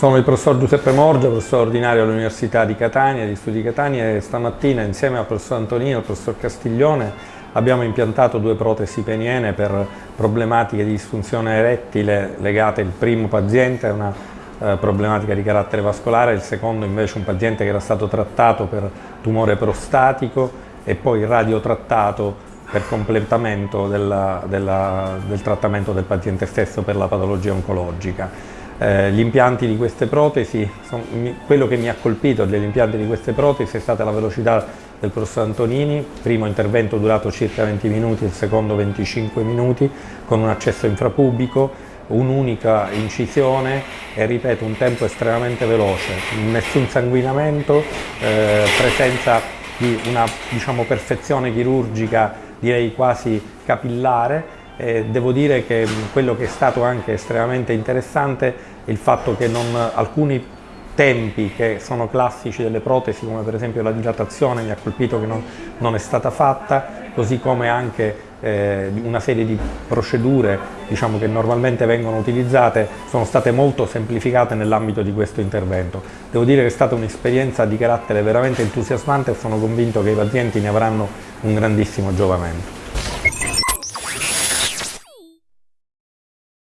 Sono il professor Giuseppe Morgia, professore ordinario all'Università di Catania, di Studi di Catania e stamattina insieme al professor Antonino e al professor Castiglione abbiamo impiantato due protesi peniene per problematiche di disfunzione erettile legate, il primo paziente una eh, problematica di carattere vascolare, il secondo invece un paziente che era stato trattato per tumore prostatico e poi radiotrattato per completamento della, della, del trattamento del paziente stesso per la patologia oncologica. Eh, gli impianti di queste protesi, sono, quello che mi ha colpito degli impianti di queste protesi è stata la velocità del professor Antonini, primo intervento durato circa 20 minuti, il secondo 25 minuti, con un accesso infrapubico, un'unica incisione e ripeto un tempo estremamente veloce, nessun sanguinamento, eh, presenza di una diciamo, perfezione chirurgica direi quasi capillare eh, devo dire che quello che è stato anche estremamente interessante è il fatto che non, alcuni tempi che sono classici delle protesi, come per esempio la dilatazione, mi ha colpito che non, non è stata fatta, così come anche eh, una serie di procedure diciamo, che normalmente vengono utilizzate sono state molto semplificate nell'ambito di questo intervento. Devo dire che è stata un'esperienza di carattere veramente entusiasmante e sono convinto che i pazienti ne avranno un grandissimo giovamento.